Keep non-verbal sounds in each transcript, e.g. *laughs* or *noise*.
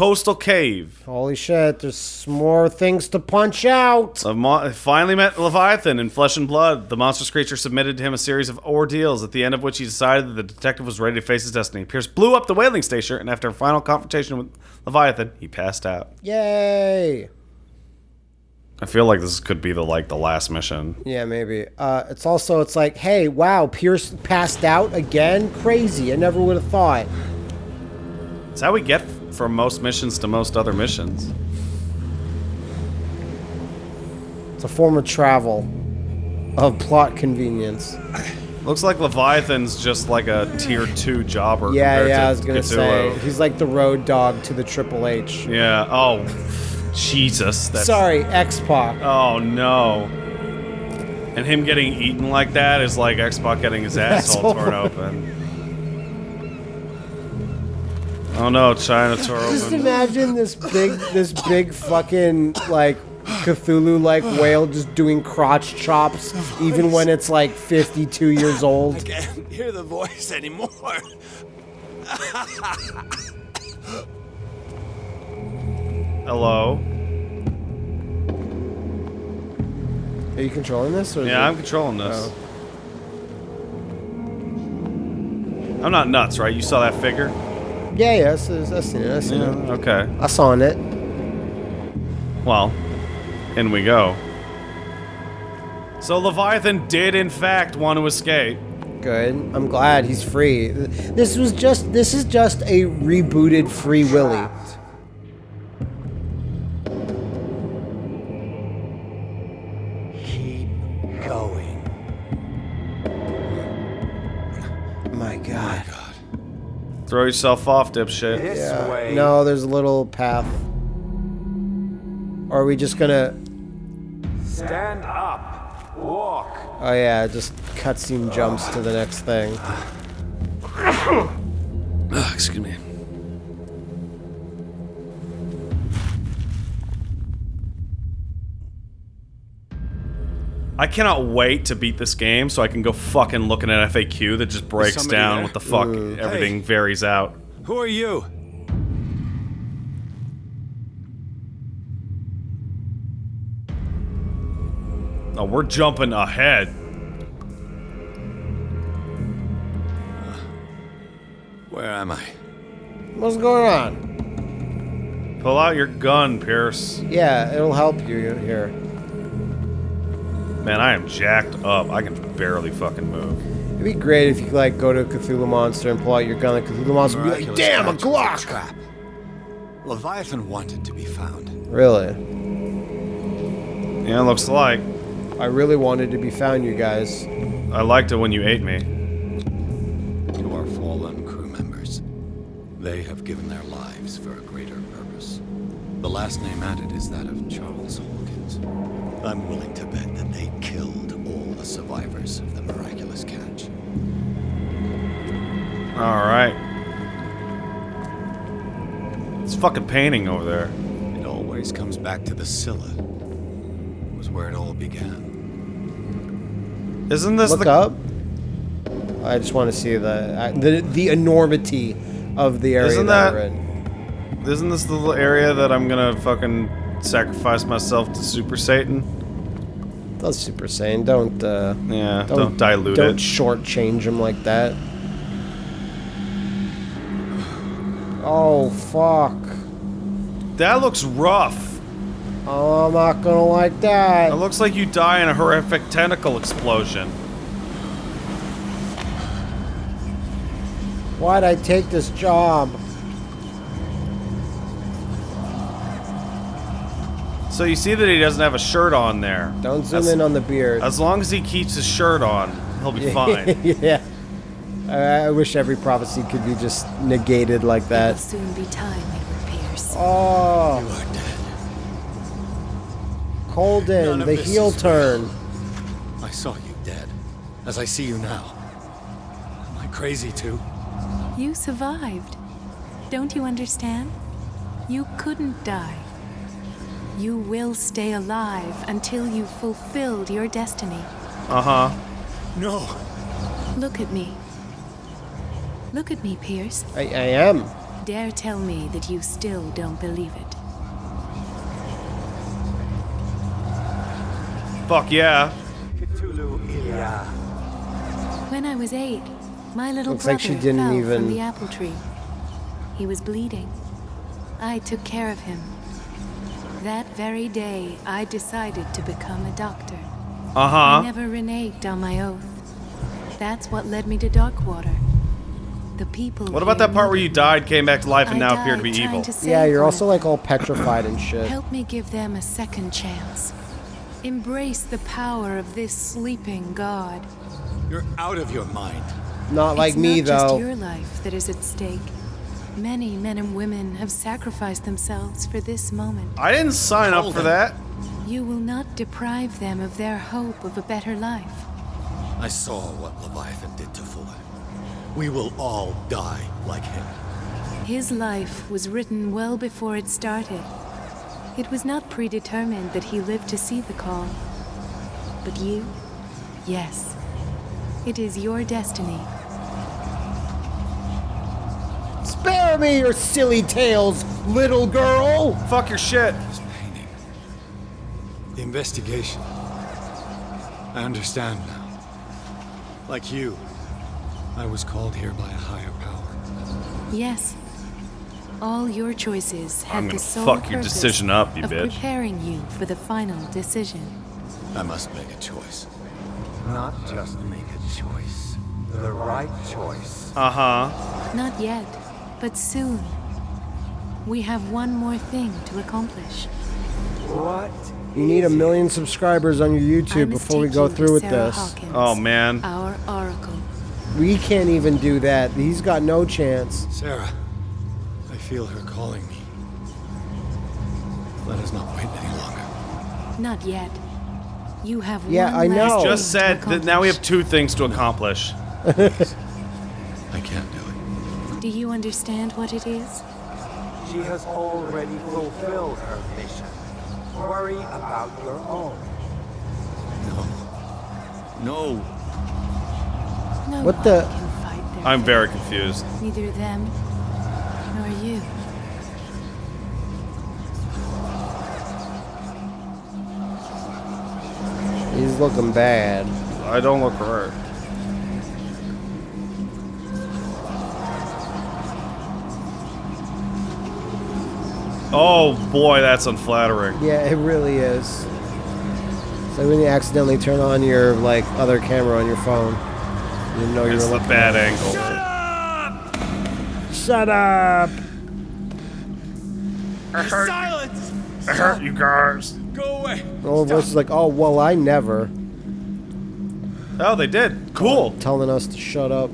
Coastal cave. Holy shit, there's more things to punch out. Mo- finally met Leviathan in flesh and blood. The monstrous creature submitted to him a series of ordeals, at the end of which he decided that the detective was ready to face his destiny. Pierce blew up the whaling station, and after a final confrontation with Leviathan, he passed out. Yay. I feel like this could be the like the last mission. Yeah, maybe. Uh, it's also, it's like, hey, wow, Pierce passed out again? Crazy. I never would have thought. It's how we get from most missions to most other missions. It's a form of travel, of plot convenience. Looks like Leviathan's just like a tier two jobber. Yeah, yeah, to I was gonna say. He's like the Road Dogg to the Triple H. Yeah. Oh, Jesus. That's, Sorry, X-Pac. Oh no. And him getting eaten like that is like X-Pac getting his *laughs* asshole torn open. Oh no, China tore Just open. imagine this big, this big fucking like Cthulhu-like whale just doing crotch chops, even when it's like 52 years old. I can't hear the voice anymore. Hello. Are you controlling this? Or Yeah, it- I'm controlling this. Oh. I'm not nuts, right? You saw that figure? Yeah, yeah, I see I seen it. I seen Yeah. it. Okay. I saw it. Well, in we go. So Leviathan did, in fact, want to escape. Good. I'm glad he's free. This was just. This is just a rebooted Free Willy. Throw yourself off, dipshit. This Yeah. way. No, there's a little path. Or are we just gonna? Stand up. Walk. Oh yeah, just cutscene jumps to the next thing. *laughs* cannot wait to beat this game so I can go fucking looking at FAQ that just breaks down there? what the fuck everything varies out. Who are you? Oh, we're jumping ahead. Where am I? What's going on? Pull out your gun, Pierce. Yeah, it'll help you here. Man, I am jacked up. I can barely fucking move. It'd be great if you could like go to a Cthulhu monster and pull out your gun. Like Cthulhu monster would be like, "Damn, a catch was Glock!" Trap. Leviathan wanted to be found. Really, Yeah, looks like. I really wanted to be found, you guys. I liked it when you ate me. To our fallen crew members. They have given their lives for a greater purpose. The last name added is that of Charles Hawkins. I'm willing to bet that they killed all the survivors of the miraculous catch. Alright. It's fucking painting over there. It always comes back to the Scylla. It was where it all began. Isn't this Look the up. I just want to see the uh, the the enormity of the area Isn't that, that- we're in. Isn't this the little area that I'm gonna fucking sacrifice myself to Super Satan? That's Super Saiyan. Don't uh, Yeah, don't, dilute don't it. shortchange him like that. Oh fuck! That looks rough. Oh, I'm not gonna like that. It looks like you die in a horrific tentacle explosion. Why'd I take this job? So you see that he doesn't have a shirt on there. Don't zoom That's- in on the beard. As long as he keeps his shirt on, he'll be *laughs* fine. yeah. *laughs* I I wish every prophecy could be just negated like It'll that. soon be time, Edward Pierce. Oh, You are dead. Colden, None the heel is turn. I saw you dead, as I see you now. Am I crazy too? You survived. Don't you understand? You couldn't die. You will stay alive until you've fulfilled your destiny. Uh huh. No. Look at me. Look at me, Pierce. I, I am. Dare tell me that you still don't believe it. Fuck yeah. Cthulhu Ilya. When I was eight, my little Looks brother like she didn't fell even- from the apple tree. He was bleeding. I took care of him. That very day, I decided to become a doctor. Uh-huh. I never reneged on my oath. That's what led me to Darkwater. The people. What about that part where you died, came back to life, and I now appear to be evil? to Yeah, you're one also like all petrified and shit. Help me give them a second chance. Embrace the power of this sleeping god. You're out of your mind. Not like it's me not just though. your life that is at stake. Many men and women have sacrificed themselves for this moment. I didn't sign up for on. that. You will not deprive them of their hope of a better life. I saw what Leviathan did to Fuller. We will all die like him. His life was written well before it started. It was not predetermined that he lived to see the call. But you? Yes. It is your destiny. Spare me your silly tales, little girl. Fuck your shit. This painting. The investigation. I understand now. Like you, I was called here by a higher power. Yes. All your choices had I'm the gonna sole fuck your purpose decision up, you of bitch. preparing you for the final decision. I must make a choice. Not just make a choice. The right choice. Uh huh. Not yet, but soon. We have one more thing to accomplish. What? You need a million subscribers on your YouTube before we go through with Sarah this. Hawkins, Oh man. Our oracle. We can't even do that. He's got no chance. Sarah, I feel her calling me. Let us not wait any longer. Not yet. You have Yeah, one I know. thing Just said that now we have two things to accomplish. *laughs* you understand what it is? She has already fulfilled her mission. Worry about your own. No. No. No What the- can fight their I'm very confused. Neither them nor you. He's looking bad. I don't look hurt. Oh boy, that's unflattering. Yeah, it really is. So when you accidentally turn on your like other camera on your phone, you know you It's were the looking. bad angle. Shut up! Shut up! Silence! I hurt you guys. Go away! All the voice is like, oh well, I never. Oh, they did. Cool. Telling us to shut up.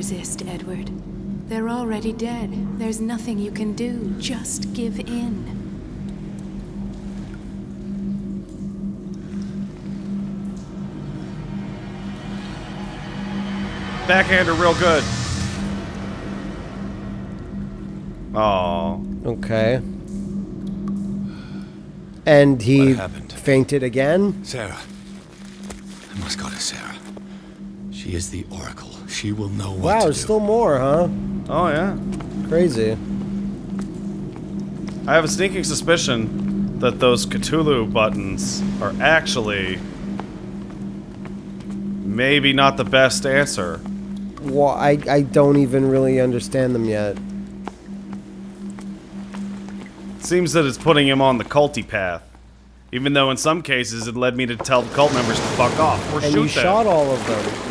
Resist, Edward. They're already dead. There's nothing you can do. Just give in. Backhander real good. Oh. Okay. And he fainted again. Sarah. I must go to Sarah. She is the Oracle. She will know what Wow, to there's do. still more, huh? Oh yeah. Crazy. I have a sneaking suspicion that those Cthulhu buttons are actually maybe not the best answer. Well, I I don't even really understand them yet. Seems that it's putting him on the culty path. Even though in some cases it led me to tell the cult members to fuck off or And shoot you shot all of them.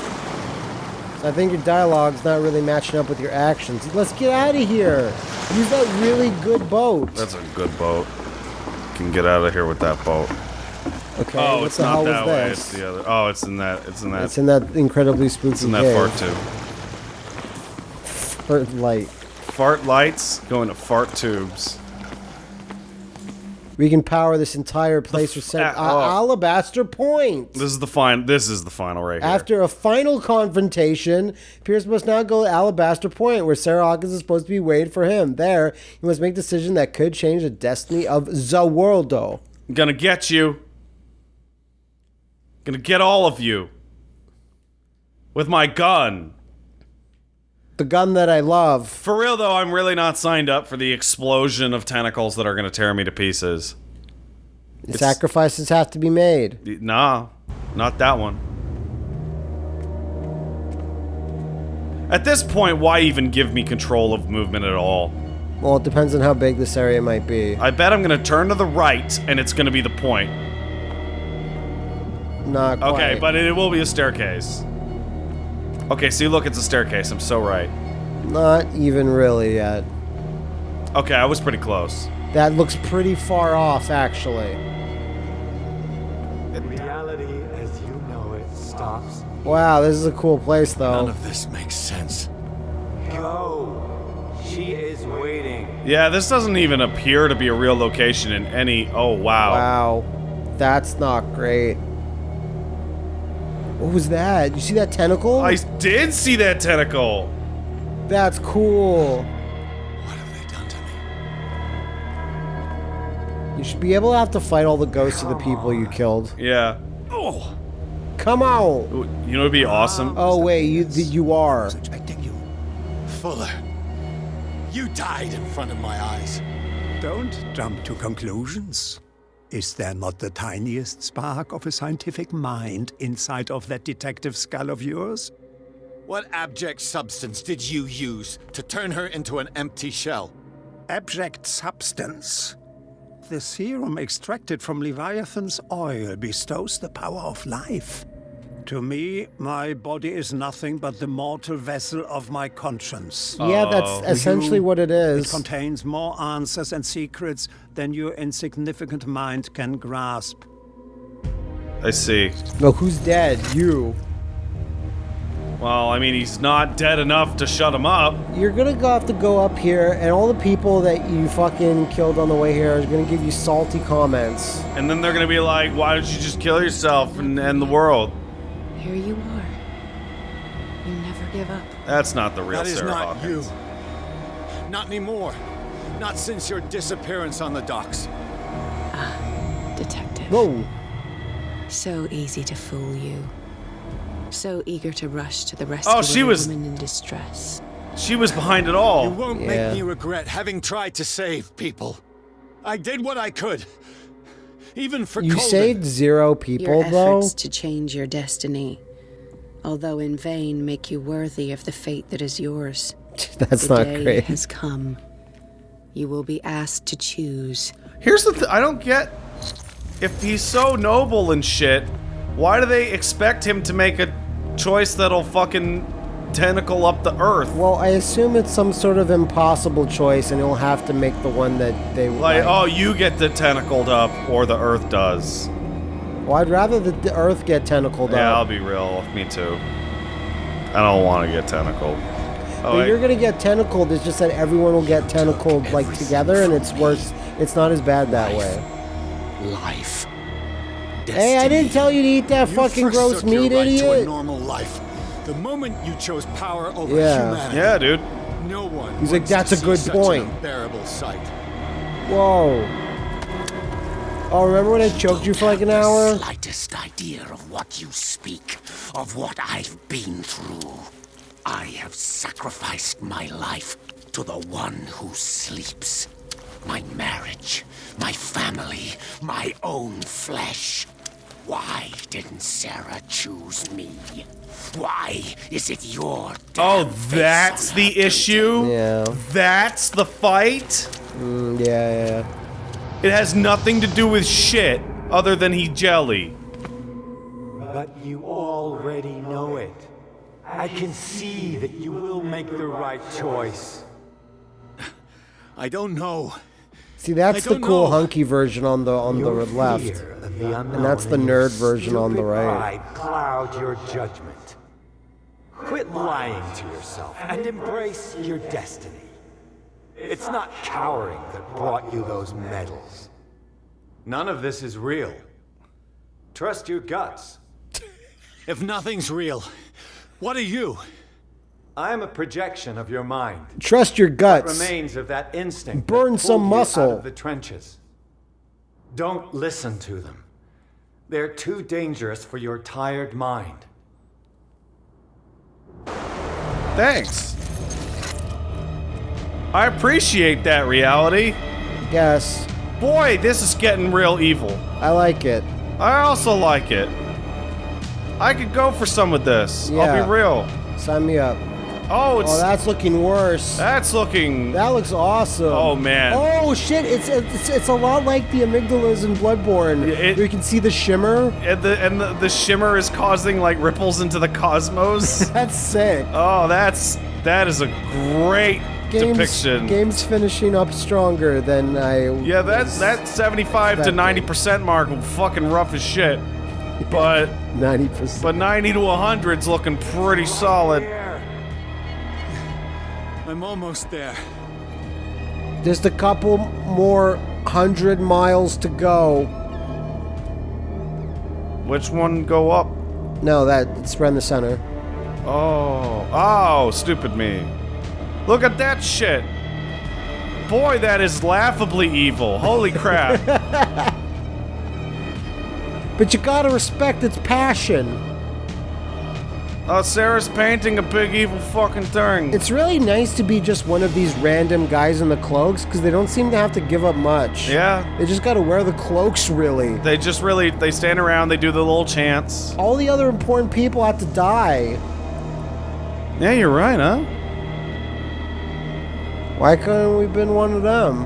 So I think your dialogue's not really matching up with your actions. Let's get out of here. Use that really good boat. That's a good boat. Can get out of here with that boat. Okay, Oh, it's the not hell that was way. this? It's the other. Oh, it's in that. It's in that. It's in that incredibly spooky it's in that cave. fart tube. Fart light. Fart lights going to fart tubes. We can power this entire place with uh, oh. Alabaster Point. This is the fine. This is the final right here. After a final confrontation, Pierce must now go to Alabaster Point, where Sarah Hawkins is supposed to be waiting for him. There, he must make a decision that could change the destiny of the world. I'm gonna get you. Gonna get all of you. With my gun. The gun that I love. For real though, I'm really not signed up for the explosion of tentacles that are gonna tear me to pieces. Sacrifices have to be made. Nah, not that one. At this point, why even give me control of movement at all? Well, it depends on how big this area might be. I bet I'm gonna turn to the right, and it's gonna be the point. Not quite. Okay, but it will be a staircase. Okay, see, look, it's a staircase. I'm so right. Not even really yet. Okay, I was pretty close. That looks pretty far off, actually. Reality as you know it stops. Wow, this is a cool place, though. None though. of this makes sense. Go. She is waiting. Yeah, this doesn't even appear to be a real location in any. Oh, wow. Wow. That's not great. What was that? You see that tentacle? I did see that tentacle. That's cool. What have they done to me? You should be able to have to fight all the ghosts of the people you killed. Yeah. Oh, Come on. You know, it'd be awesome. Oh wait, you you are. expecting you. Fuller, you died in front of my eyes. Don't jump to conclusions. Is there not the tiniest spark of a scientific mind inside of that detective skull of yours? What abject substance did you use to turn her into an empty shell? Abject substance. The serum extracted from Leviathan's oil bestows the power of life. To me, my body is nothing but the mortal vessel of my conscience. Yeah, that's Oh. essentially You- what it It is. contains more answers and secrets than your insignificant mind can grasp. I see. No, who's dead? You. Well, I mean, he's not dead enough to shut him up. You're gonna go have to go up here, and all the people that you fucking killed on the way here are gonna give you salty comments. And then they're gonna be like, why don't you just kill yourself and end the world? Here you are. You never give up. That's not the real That is Sarah not Hawkins. you. Not anymore. Not since your disappearance on the docks. Ah, Detective. Whoa. So easy to fool you. So eager to rush to the rescue Oh, she of a was- woman in distress. She was behind it all. You won't Yeah. make me regret having tried to save people. I did what I could. Even for You Colvin. saved zero people, Your though. efforts to change your destiny, although in vain, make you worthy of the fate that is yours. *laughs* That's the not day great. has come. You will be asked to choose. Here's the th- I don't get. If he's so noble and shit, why do they expect him to make a choice that'll fucking tentacle up the earth? Well, I assume it's some sort of impossible choice, and he'll have to make the one that they Like, like. oh, you get the tentacled up, or the earth does. Well, I'd rather the, the Earth get tentacled Yeah, I'll be real. Me too. I don't want to get tentacled. Oh, But wait. you're gonna get tentacled. It's just that everyone will get tentacled like together, and it's worse. It's not as bad that way. Life. Hey, I didn't tell you to eat that You fucking gross forsook your meat, To a idiot. normal life. The moment you chose power over Yeah. humanity. yeah, dude. No one. He's like, "That's a good point." Unbearable sight. Whoa. Oh, remember when I choked you for like an hour? slightest idea of what you speak, of what I've been through. I have sacrificed my life to the one who sleeps. My marriage, my family, my own flesh. Why didn't Sarah choose me? Why is it your Oh, damn face that's on the her issue? Yeah. That's the fight? Mm, yeah, yeah. It has nothing to do with shit other than he jelly. But you already know it. I can see that you will make the right choice. *laughs* I don't know. See, that's the oh, cool know. hunky version on the on Your the left. fear of the unknown that's the nerd version on the right. pride cloud your judgment. Quit lying to yourself and embrace your destiny. It's not cowering that brought you those medals. None of this is real. Trust your guts. If nothing's real, what are you? I am a projection of your mind. Trust your guts. Remains of that instinct. Burn that some pulled you muscle. Out of the trenches. Don't listen to them. They're too dangerous for your tired mind. Thanks. I appreciate that reality. Yes, Boy, this is getting real evil. I like it. I also like it. I could go for some of this. I'll be real. Sign me up. Oh, it's Oh, that's looking worse. that's looking. That looks awesome. Oh, man. Oh shit! It's it's, it's a lot like the amygdalas in Bloodborne. It- you can see the shimmer. and the and the, the shimmer is causing like ripples into the cosmos. *laughs* That's sick. oh, that's that is a great Games, depiction. games finishing up stronger than I. Yeah, that's that 75 to 90 percent mark will fucking rough as shit. But *laughs* ninety percent. but 90 to 100's looking pretty solid. I'm almost there. Just a couple more hundred miles to go. Which one go up? No, that it's around the center. Oh, oh, stupid me. Look at that shit. Boy, that is laughably evil. Holy crap. *laughs* But you gotta respect its passion. Oh, Sarah's painting a big evil fucking thing. It's really nice to be just one of these random guys in the cloaks because they don't seem to have to give up much. yeah. They just gotta wear the cloaks, really. They just really they stand around, they do the little chants. All the other important people have to die. Yeah, you're right, huh? Why couldn't we been one of them?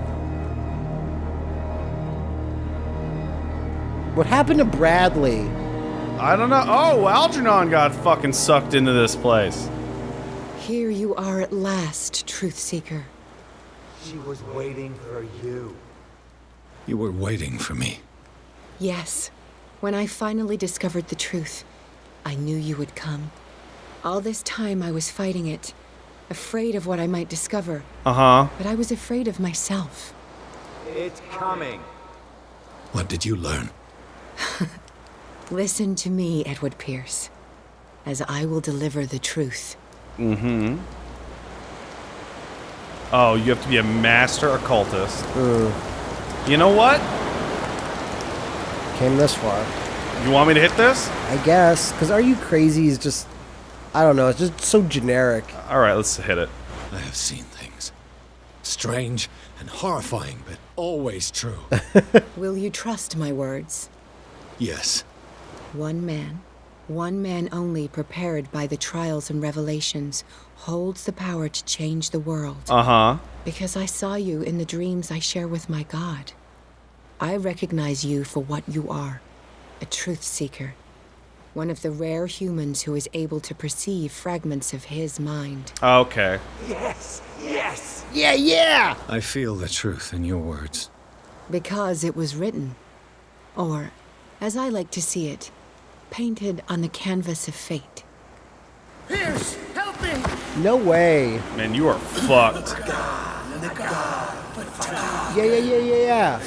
What happened to Bradley? I don't know. Oh, Algernon got fucking sucked into this place. Here you are at last, Truth Seeker. She was waiting for you. You were waiting for me. Yes. When I finally discovered the truth, I knew you would come. All this time I was fighting it, afraid of what I might discover, Uh huh. but I was afraid of myself. It's coming. What did you learn? *laughs* Listen to me, Edward Pierce, as I will deliver the truth. Mm-hmm. Oh, you have to be a master occultist. You know what? Came this far. You want me to hit this? I guess. Because Are You Crazy is just. I don't know. It's just so generic. All right, let's hit it. I have seen things. Strange and horrifying, but always true. *laughs* Will you trust my words? yes. One man, one man only prepared by the trials and revelations, holds the power to change the world. Uh huh. Because I saw you in the dreams I share with my God. I recognize you for what you are a truth seeker. One of the rare humans who is able to perceive fragments of his mind. Okay. Yes, yes. Yeah, yeah! I feel the truth in your words. Because it was written. Or, as I like to see it, painted on the canvas of fate. Pierce, help me! No way. Man, you are fucked. Yeah, yeah, yeah, yeah, yeah.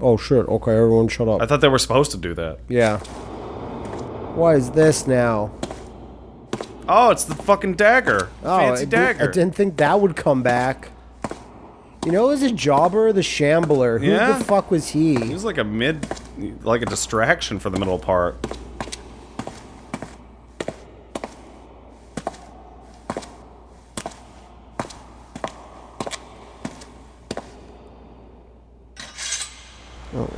Oh shit, okay, everyone shut up. I thought they were supposed to do that. yeah. What is this now? Oh, it's the fucking dagger. Oh, Fancy I, did, dagger. I didn't think that would come back. You know, it was a jobber, the shambler. Who Yeah? the fuck was He he? was like a mid, like a distraction for the middle part.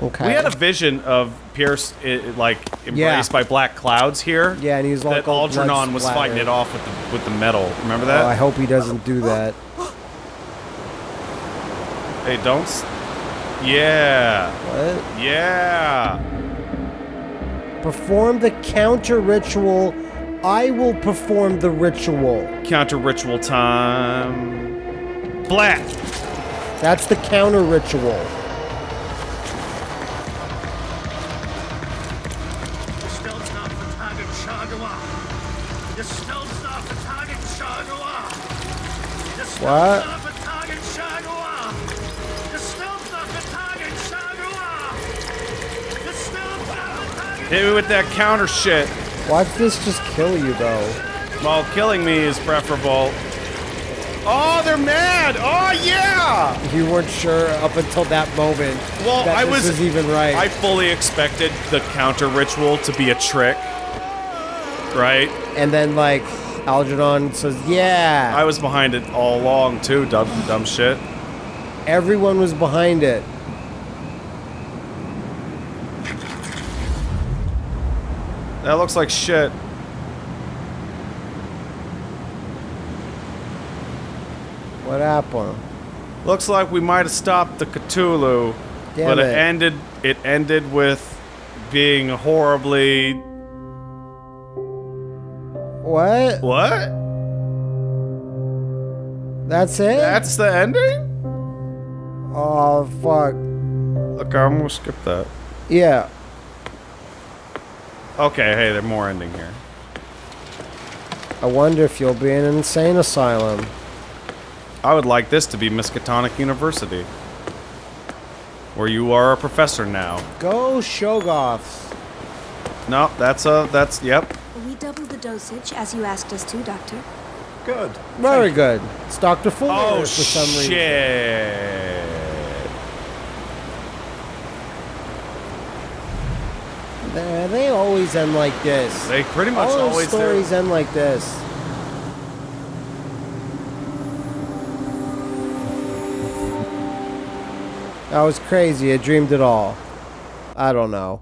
Okay. We had a vision of Pierce, i like embraced by black clouds here. Yeah, and he's like that all Algernon was fighting it off with the with the metal. Remember Oh, I hope he doesn't do that. hey, don't. Yeah, What? yeah. Perform the counter ritual. I will perform the ritual. Counter ritual time. Black. That's the counter ritual. What? Hit me with that counter shit. Watch this just kill you though. Well, killing me is preferable. Oh, they're mad! Oh, yeah! You weren't sure up until that moment Well, that I this was was even right. I fully expected the counter ritual to be a trick. Right? and then like Algernon says, "Yeah." I was behind it all along too, dumb dumb shit. Everyone was behind it. That looks like shit. What happened? Looks like we might have stopped the Cthulhu, Damn but it. it. ended. It ended with being horribly. What? What? That's it? That's the ending? oh fuck. Okay, I'm gonna skip that. Yeah. Okay, hey, there's more ending here. I wonder if you'll be in an insane asylum. I would like this to be Miskatonic University, where you are a professor now. Go Shoggoths. No, that's a that's yep. We doubled the dosage, as you asked us to, Doctor. Good. Very good. It's Dr. Fuller Oh for some reason. shit! They, they always end like this. They pretty much All those always do. stories end like this. That was crazy. I dreamed it all. I don't know.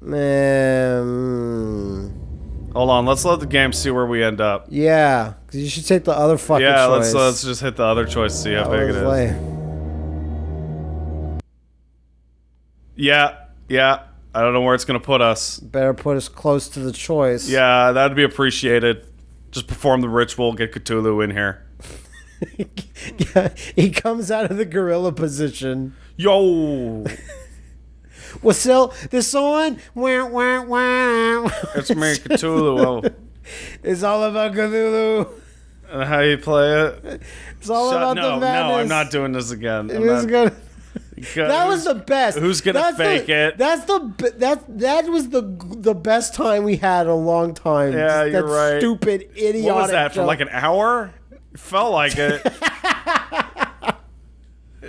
Man. Hold on, let's let the game see where we end up. Yeah, 'cause you should take the other fucking yeah, choice. let's let's just hit the other choice, see how big it is. lame. Yeah, yeah. I don't know where it's gonna put us. Better put us close to the choice. Yeah, that'd be appreciated. Just perform the ritual, get Cthulhu in here. *laughs* Yeah, he comes out of the gorilla position. Yo, *laughs* Well, still, this on? Wah, wah, wah. it's me, Cthulhu. *laughs* It's all about Cthulhu. and how you play it? It's all Shut- about no, the madness. no, I'm not doing this again. I'm was not- gonna- that was the best. who's gonna That's the- fake it? That's the that that was the the best time we had in a long time. Yeah, Just you're that right. Stupid, idiotic. What was that for? Like an hour? It felt like it. *laughs*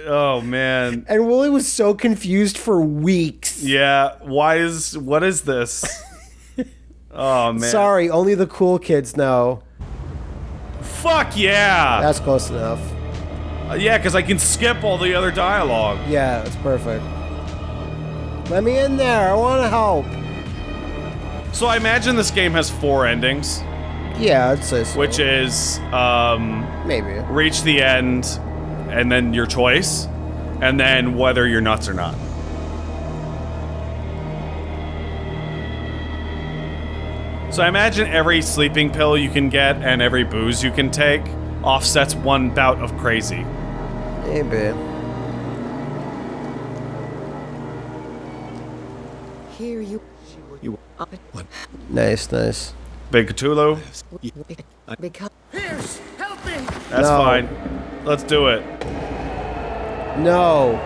oh man. And Wooly was so confused for weeks. Yeah. Why is what is this? *laughs* Oh man. Sorry, only the cool kids know. Fuck yeah. That's close enough. Uh, yeah, because I can skip all the other dialogue. Yeah, it's perfect. Let me in there. I want to help. So I imagine this game has four endings, Yeah, I'd say so. which is um, maybe. reach the end, and then your choice, and then whether you're nuts or not. So I imagine every sleeping pill you can get and every booze you can take offsets one bout of crazy. Maybe. Here you. You what? Nice, nice. Big Cthulhu, Here's Because. that's No. fine. Let's do it. No.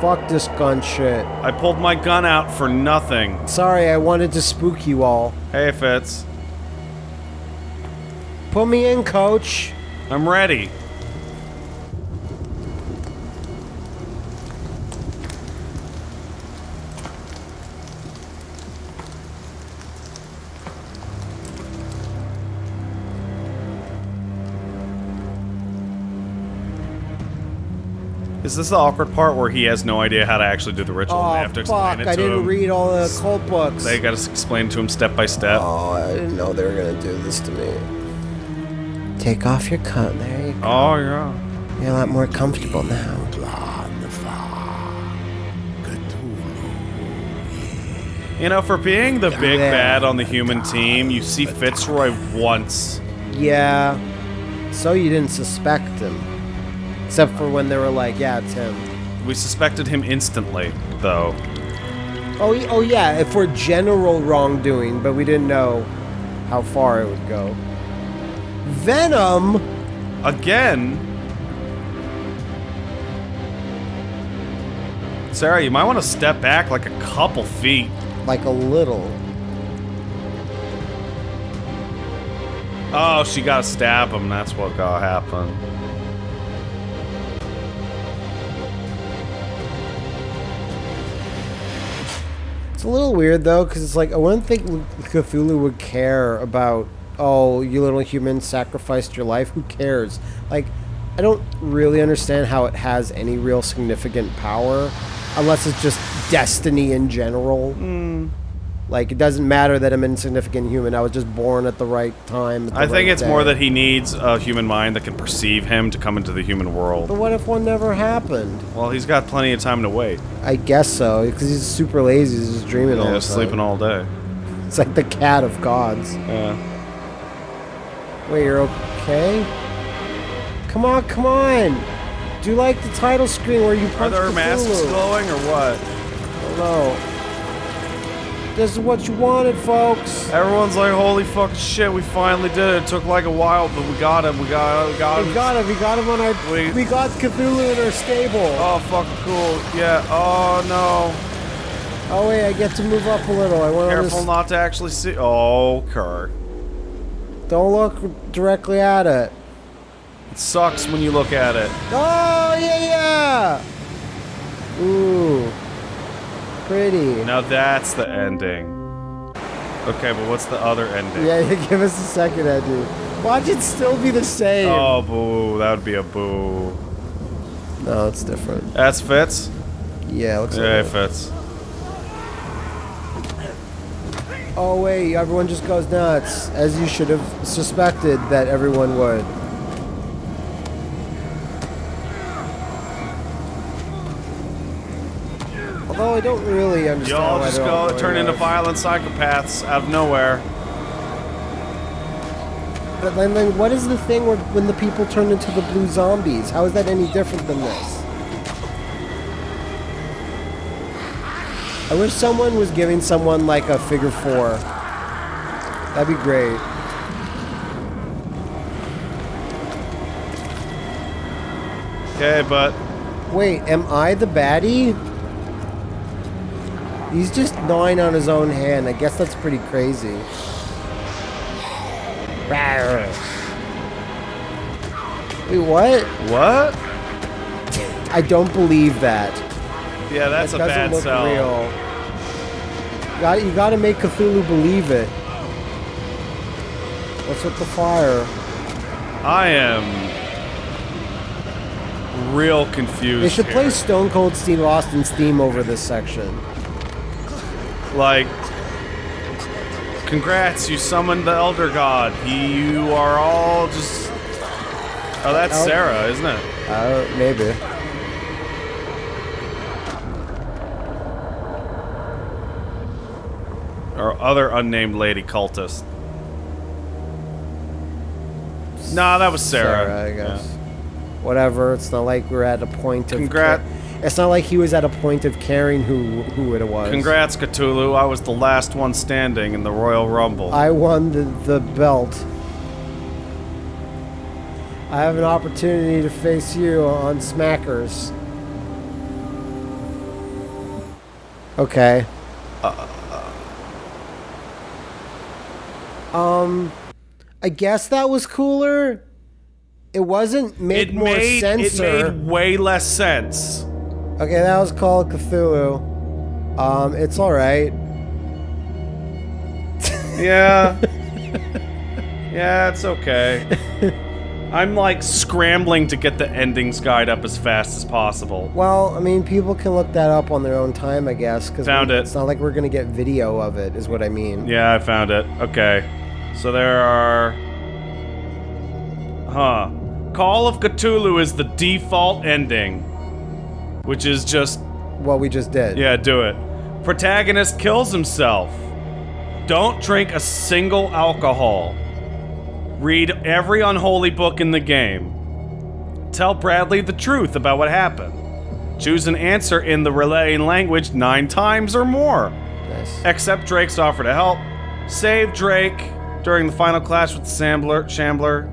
Fuck this gun shit. I pulled my gun out for nothing. Sorry, I wanted to spook you all. Hey, Fitz. Put me in, coach. I'm ready. Is this the awkward part where he has no idea how to actually do the ritual and Oh, they have to explain fuck. it I to didn't him? read all the cult books. They gotta s- explain to him step by step. Oh, I didn't know they were gonna do this to me. Take off your coat. There you go. Oh, yeah. You're a lot more comfortable now. You know, for being the big Yeah. bad on the human team, you see Fitzroy once. Yeah. So you didn't suspect him. Except for when they were like, yeah, it's him. We suspected him instantly, though. Oh, oh yeah, for general wrongdoing, but we didn't know how far it would go. Venom! Again? Sarah, you might want to step back like a couple feet. Like a little. Oh, she got to stab him. That's what got happened. It's a little weird though, because it's like I wouldn't think Cthulhu would care about. Oh, you little human sacrificed your life. Who cares? Like, I don't really understand how it has any real significant power, unless it's just destiny in general. Hmm. Like, it doesn't matter that I'm an insignificant human. I was just born at the right time. the I think right it's more that he needs a human mind that can perceive him to come into the human world. But what if one never happened? Well, he's got plenty of time to wait. I guess so, because he's super lazy. He's just dreaming all Yeah, the sleeping all day. It's like the cat of gods. Yeah. Wait, you're okay? Come on, come on! Do you like the title screen where you Are punch there Cthulhu? masks glowing or what? Hello. This is what you wanted, folks. Everyone's like, holy fucking shit, we finally did it. It took like a while, but we got him. We got, him. we got him. We got him. We got him on our. We- We, got Cthulhu in our stable. Oh, fucking cool. Yeah. Oh, no. Oh wait, I get to move up a little. I want Careful to. not to actually see. Oh, Kurt. Don't look directly at it. It sucks when you look at it. Oh yeah, yeah. Ooh, pretty. Now that's the ending. Okay, but what's the other ending? Yeah, *laughs* give us a second, Eddie. Watch it still be the same. Oh, boo. That would be a boo. No, it's different. That's Fitz? Yeah, it looks Yeah, like it. fits. Oh wait, everyone just goes nuts, as you should have suspected that everyone would. I don't really understand. Y'all just go turn into violent psychopaths out of nowhere. But then, then what is the thing where when the people turn into the blue zombies? How is that any different than this? I wish someone was giving someone like a figure four. That'd be great. Okay, but Wait, am I the baddie? He's just gnawing on his own hand. I guess that's pretty crazy. Rawr. Wait, what? what? I don't believe that. Yeah, that's that a bad look sell. real. You got, you got to make Cthulhu believe it. What's with the fire? I am real confused. They should play. Stone Cold Steve Austin's theme over this section. Like, congrats, you summoned the Elder God. You are all just. Oh, that's El- Sarah, isn't it? Uh, maybe. Or other unnamed lady cultist. Nah, that was Sarah. Sarah, I guess. Whatever. It's not like we're at a point of. Congrat- It's not like he was at a point of caring who who it was. Congrats, Cthulhu. I was the last one standing in the Royal Rumble. I won the the belt. I have an opportunity to face you on Smackers. Okay. Um, I guess that was cooler. It wasn't made it more made sense. it made way less sense. Okay, that was called Cthulhu. Um, it's all right. Yeah. *laughs* yeah, it's okay. I'm like scrambling to get the endings guide up as fast as possible. Well, I mean, people can look that up on their own time, I guess. Cause Found we- it. It's not like we're gonna get video of it, is what I mean. Yeah, I found it. Okay. So there are. Huh. Call of Cthulhu is the default ending. Which is just. What we just did. Yeah, do it. Protagonist kills himself. Don't drink a single alcohol. Read every unholy book in the game. Tell Bradley the truth about what happened. Choose an answer in the relaying language nine times or more. Nice. Accept Drake's offer to help. Save Drake during the final clash with the Shambler. Shambler.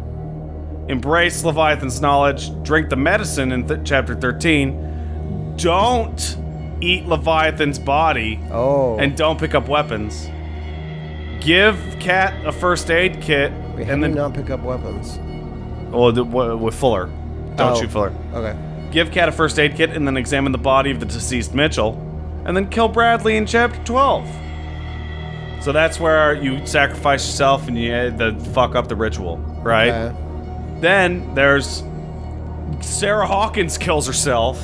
Embrace Leviathan's knowledge. Drink the medicine in th- chapter 13. Don't eat Leviathan's body. Oh. And don't pick up weapons. Give Cat a first aid kit Wait, and then not pick up weapons? well, with Fuller. Don't Oh. shoot Fuller. Okay. Give Cat a first aid kit and then examine the body of the deceased Mitchell, and then kill Bradley in chapter 12. So that's where you sacrifice yourself and you the fuck up the ritual, right? Okay. Then there's Sarah Hawkins kills herself,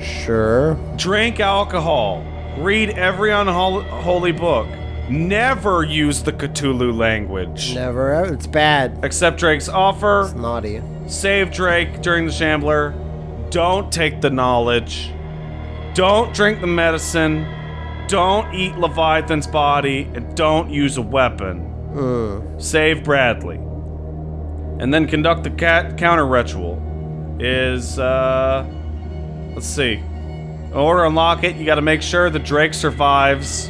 Sure. drink alcohol, read every unholy book, never use the Cthulhu language. Never. ever. It's bad. Accept Drake's offer, It's naughty. save Drake during the Shambler, don't take the knowledge, don't drink the medicine, don't eat Leviathan's body, and don't use a weapon. Save Bradley. And then conduct the cat counter ritual. Is, uh. Let's see. In order to unlock it, you gotta make sure the Drake survives.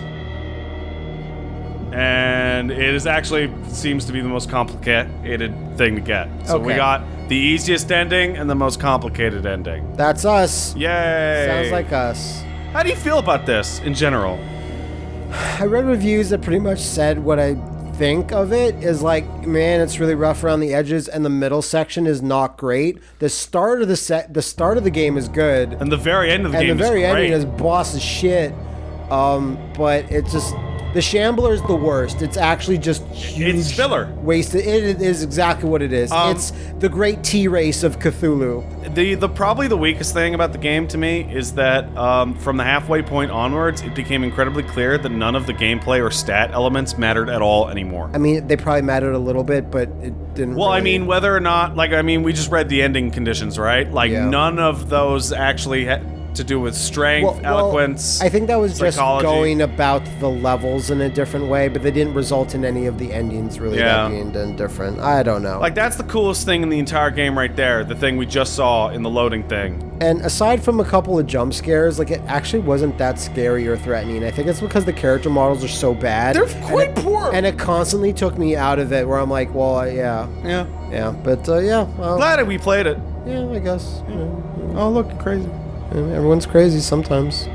And it is actually seems to be the most complicated thing to get. So we got the easiest ending and the most complicated ending. That's us. Yay! Sounds like us. How do you feel about this in general? I read reviews that pretty much said what I think of it is like, man, it's really rough around the edges, and the middle section is not great. The start of the set, the start of the game is good, And the very end of the and game the very is ending is boss as shit. Um, but it's just the Shambler is the worst. It's actually just huge It's filler. wasted. It is exactly what it is. Um, it's the great T race of Cthulhu. the the probably the weakest thing about the game to me is that um, from the halfway point onwards, it became incredibly clear that none of the gameplay or stat elements mattered at all anymore. I mean, they probably mattered a little bit, but it didn't. Well, I mean, whether or not, like, I mean, we just read the ending conditions, right? Like, Yeah. none of those actually had to do with strength, Well- well, eloquence. I think that was just going about the levels in a different way, but they didn't result in any of the endings really Yeah. that being done different. I don't know. Like, that's the coolest thing in the entire game right there. The thing we just saw in the loading thing. and aside from a couple of jump scares, like it actually wasn't that scary or threatening. I think it's because the character models are so bad. They're and quite it- poor. and it constantly took me out of it. Where I'm like, well, uh, yeah, Yeah. yeah, but uh, yeah, well, Glad that we played it. yeah, I guess. you know, Oh, look, crazy. Everyone's crazy sometimes.